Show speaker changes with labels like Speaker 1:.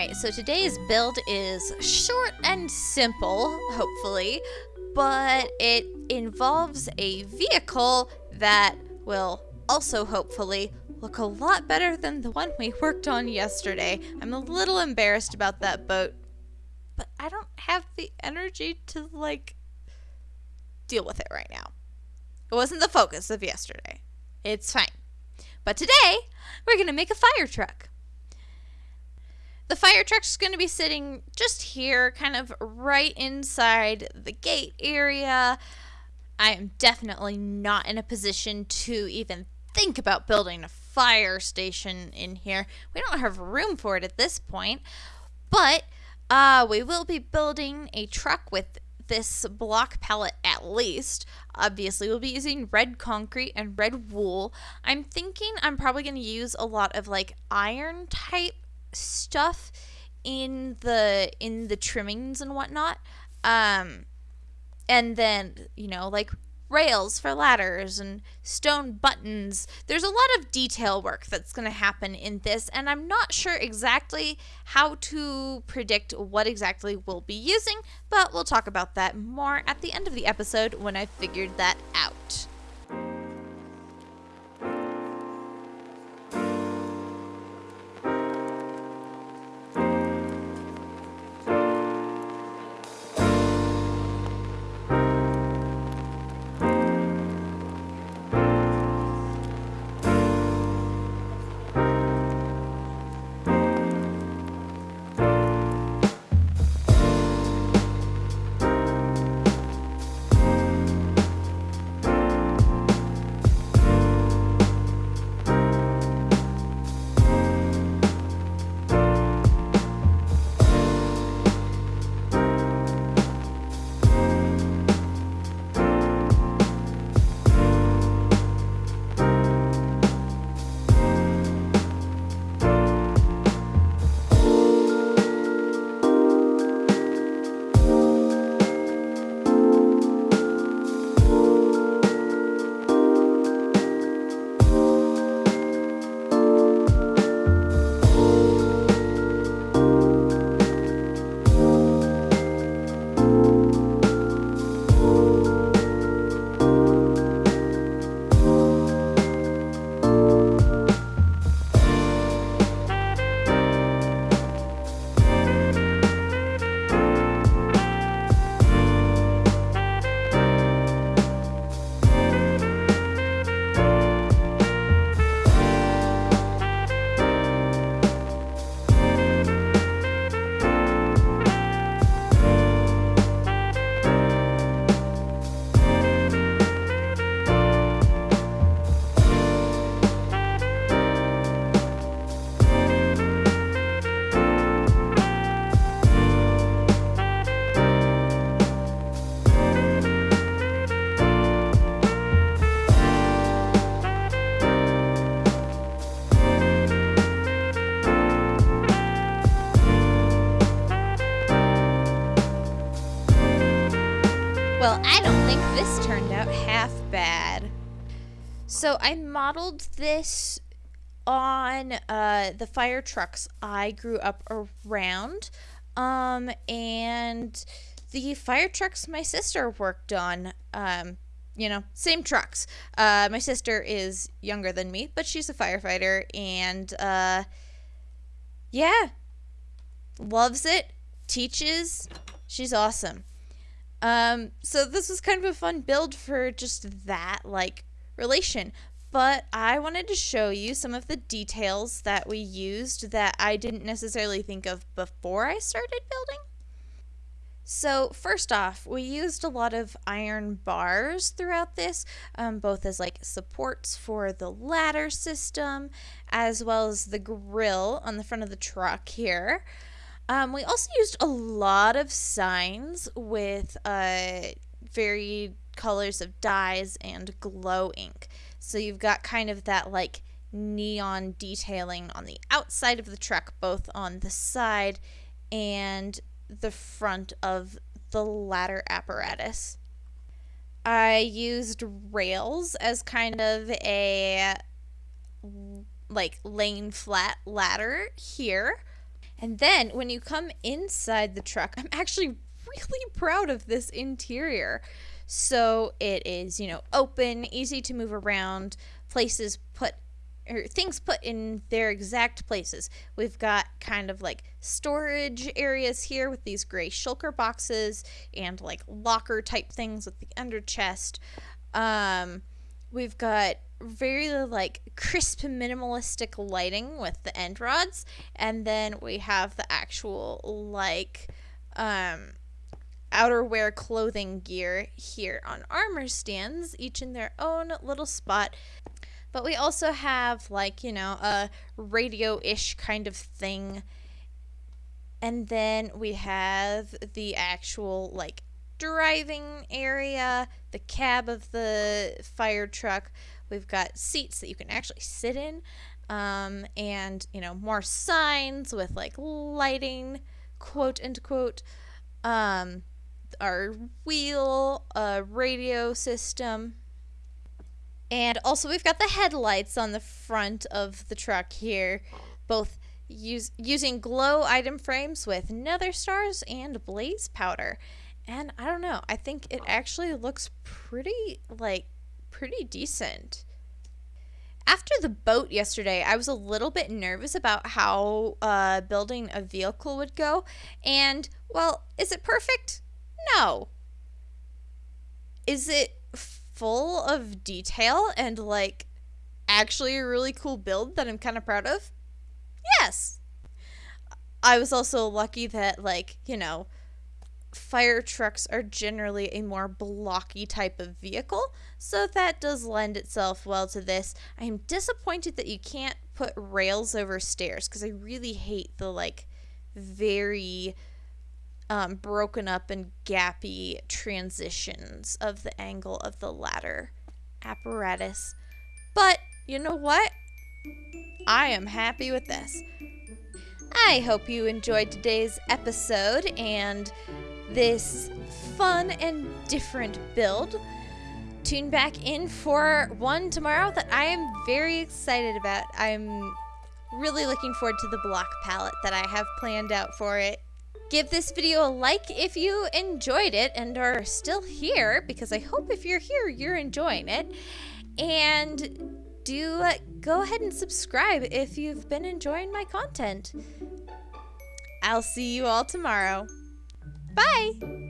Speaker 1: Alright, so today's build is short and simple, hopefully, but it involves a vehicle that will also hopefully look a lot better than the one we worked on yesterday. I'm a little embarrassed about that boat, but I don't have the energy to, like, deal with it right now. It wasn't the focus of yesterday. It's fine. But today, we're going to make a fire truck. The fire truck's going to be sitting just here, kind of right inside the gate area. I am definitely not in a position to even think about building a fire station in here. We don't have room for it at this point. But uh, we will be building a truck with this block palette at least. Obviously, we'll be using red concrete and red wool. I'm thinking I'm probably going to use a lot of like iron type stuff in the in the trimmings and whatnot. Um and then you know like rails for ladders and stone buttons. There's a lot of detail work that's going to happen in this and i'm not sure exactly how to predict what exactly we'll be using but we'll talk about that more at the end of the episode when i've figured that out this turned out half bad. So I modeled this on uh, the fire trucks I grew up around. Um, and the fire trucks my sister worked on. Um, you know, same trucks. Uh, my sister is younger than me, but she's a firefighter, and uh, yeah, loves it, teaches. She's awesome. Um, so this was kind of a fun build for just that like relation. But I wanted to show you some of the details that we used that I didn't necessarily think of before I started building. So first off, we used a lot of iron bars throughout this, um, both as like supports for the ladder system, as well as the grill on the front of the truck here. Um, we also used a lot of signs with uh, varied colors of dyes and glow ink. So you've got kind of that like neon detailing on the outside of the truck, both on the side and the front of the ladder apparatus. I used rails as kind of a like lane flat ladder here And then when you come inside the truck, I'm actually really proud of this interior. So it is, you know, open, easy to move around, places put or things put in their exact places. We've got kind of like storage areas here with these gray shulker boxes and like locker type things with the ender chest. Um, we've got very like crisp minimalistic lighting with the end rods and then we have the actual like um outerwear clothing gear here on armor stands each in their own little spot. But we also have like you know a radio-ish kind of thing. And then we have the actual like driving area the cab of the fire truck We've got seats that you can actually sit in, um, and you know more signs with like lighting, quote unquote. Um, our wheel, uh, radio system, and also we've got the headlights on the front of the truck here, both use, using glow item frames with nether stars and blaze powder. And I don't know, I think it actually looks pretty like pretty decent. After the boat yesterday, I was a little bit nervous about how uh, building a vehicle would go. And, well, is it perfect? No. Is it full of detail and, like, actually a really cool build that I'm kind of proud of? Yes. I was also lucky that, like, you know, fire trucks are generally a more blocky type of vehicle, so that does lend itself well to this. I am disappointed that you can't put rails over stairs because I really hate the like very um, broken up and gappy transitions of the angle of the ladder apparatus. But you know what? I am happy with this. I hope you enjoyed today's episode and this fun and different build. Tune back in for one tomorrow that I am very excited about. I'm really looking forward to the block palette that I have planned out for it. Give this video a like if you enjoyed it and are still here, because I hope if you're here, you're enjoying it. And do go ahead and subscribe if you've been enjoying my content. I'll see you all tomorrow. Bye!